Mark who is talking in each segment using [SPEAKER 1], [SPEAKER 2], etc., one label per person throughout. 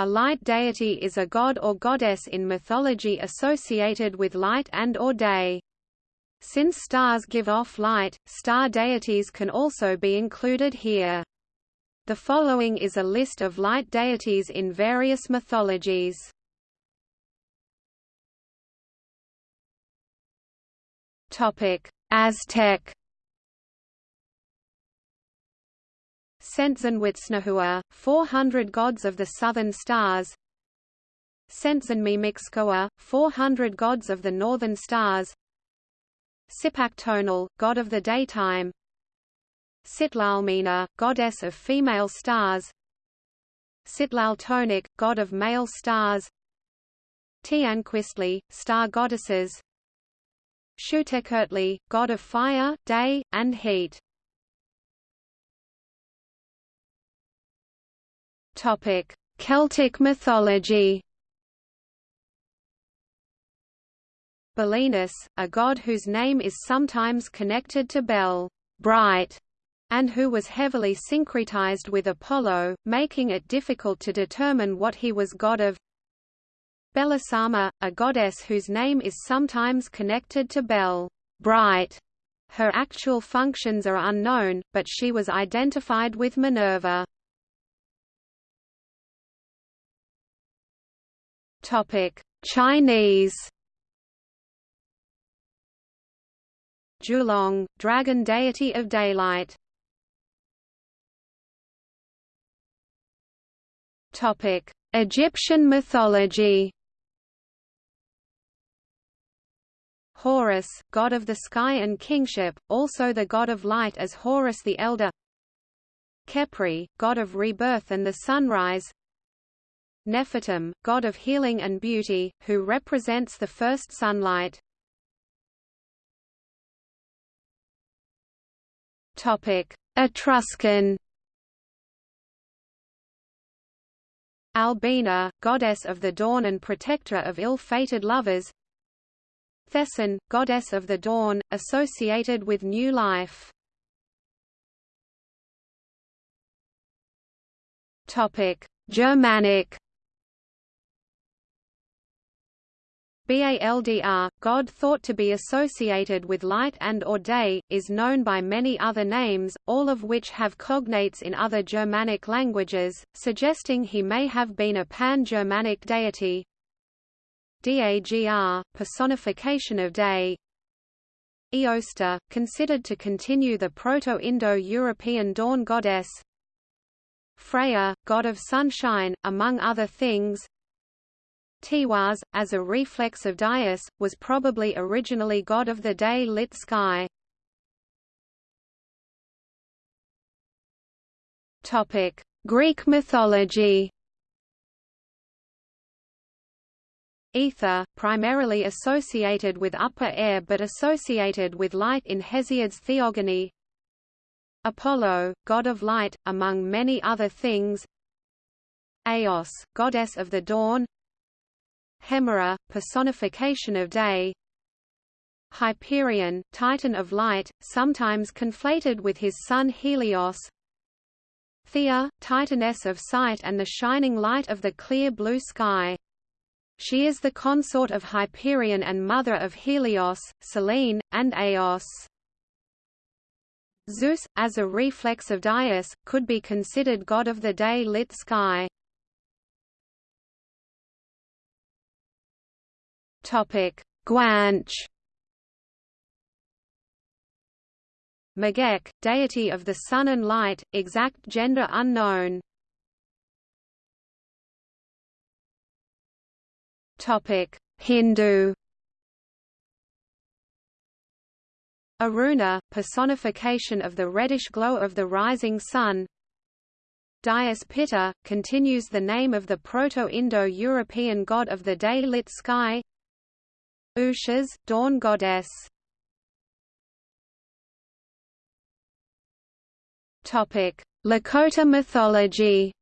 [SPEAKER 1] A light deity is a god or goddess in mythology associated with light and or day. Since stars give off light, star deities can also be included here. The following is a list of light deities in various mythologies. Aztec Sentzenwitznehuar, 400 gods of the southern stars. Sentzenmimixcoa, 400 gods of the northern stars. Cipactonal, god of the daytime. Sitlalmina, goddess of female stars. Sitlaltonik, god of male stars. Tianquiztli, star goddesses. Xiuhtecuhtli, god of fire, day, and heat Topic: Celtic mythology. Belinus, a god whose name is sometimes connected to Bel, bright, and who was heavily syncretized with Apollo, making it difficult to determine what he was god of. Belisama, a goddess whose name is sometimes connected to Bel, bright. Her actual functions are unknown, but she was identified with Minerva. Chinese. Zhulong, dragon deity of daylight. Topic: Egyptian mythology. Horus, god of the sky and kingship, also the god of light as Horus the Elder. Khepri, god of rebirth and the sunrise. Nefertum, god of healing and beauty, who represents the first sunlight. Etruscan Albina, goddess of the dawn and protector of ill-fated lovers. Thesan, goddess of the dawn, associated with new life. Germanic Baldr, God thought to be associated with light and or day, is known by many other names, all of which have cognates in other Germanic languages, suggesting he may have been a pan-Germanic deity. Dagr, personification of day Eostre, considered to continue the Proto-Indo-European dawn goddess Freya, god of sunshine, among other things Tiwaz, as a reflex of Dyaus, was probably originally god of the day-lit sky. Greek mythology Aether, primarily associated with upper air but associated with light in Hesiod's Theogony. Apollo, god of light, among many other things. Eos, goddess of the dawn Hemera, personification of day Hyperion, titan of light, sometimes conflated with his son Helios Theia, titaness of sight and the shining light of the clear blue sky. She is the consort of Hyperion and mother of Helios, Selene, and Eos. Zeus, as a reflex of Dyaus, could be considered god of the day-lit sky. Topic: Guanche. Magek, deity of the sun and light, exact gender unknown. Topic: Hindu. Aruna, personification of the reddish glow of the rising sun. Dyaus Pita, continues the name of the Proto-Indo-European god of the day-lit sky Ushas, dawn goddess. Topic: Lakota mythology.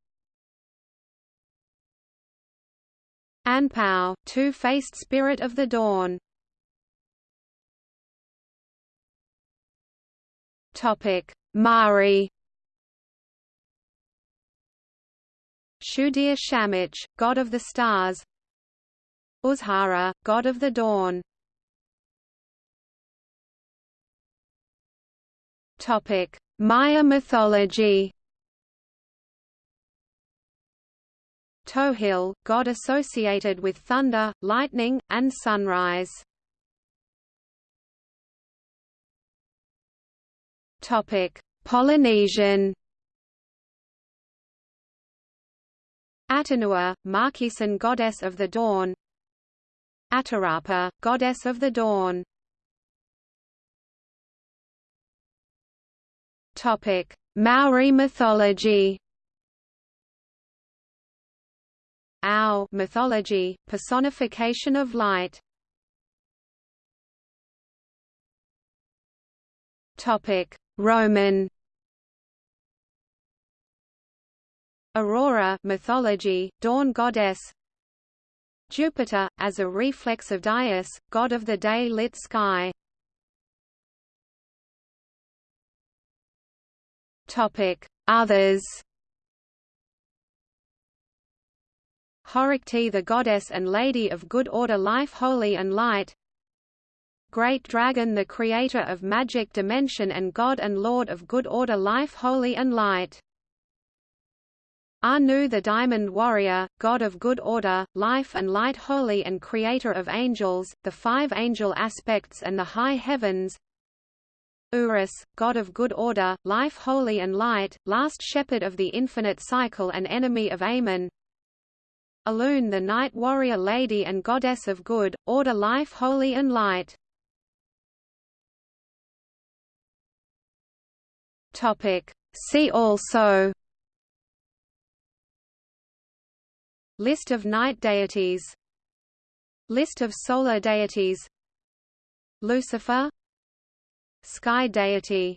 [SPEAKER 1] Anpao, two-faced spirit of the dawn. Topic: Mari. Shudir Shamich, god of the stars Uzhara, god of the dawn Topic: Maya mythology Tohil, god associated with thunder, lightning, and sunrise. Topic: Polynesian. Atanua, Marquesan goddess of the dawn. Atarapa, goddess of the dawn. Topic: Maori mythology. Au mythology, personification of light. Topic: Roman. Aurora mythology, dawn goddess. Jupiter, as a reflex of Dyaus, god of the day-lit sky. Others. Horikti the goddess and lady of good order life holy and light Great Dragon the creator of magic dimension and god and lord of good order life holy and light Anu the Diamond Warrior, God of good order, life and light holy and creator of angels, the five angel aspects and the high heavens. Urus, God of good order, life holy and light, last shepherd of the infinite cycle and enemy of Amen Alun the night warrior lady and goddess of good, order life holy and light. See also List of night deities. List of solar deities. Lucifer. Sky deity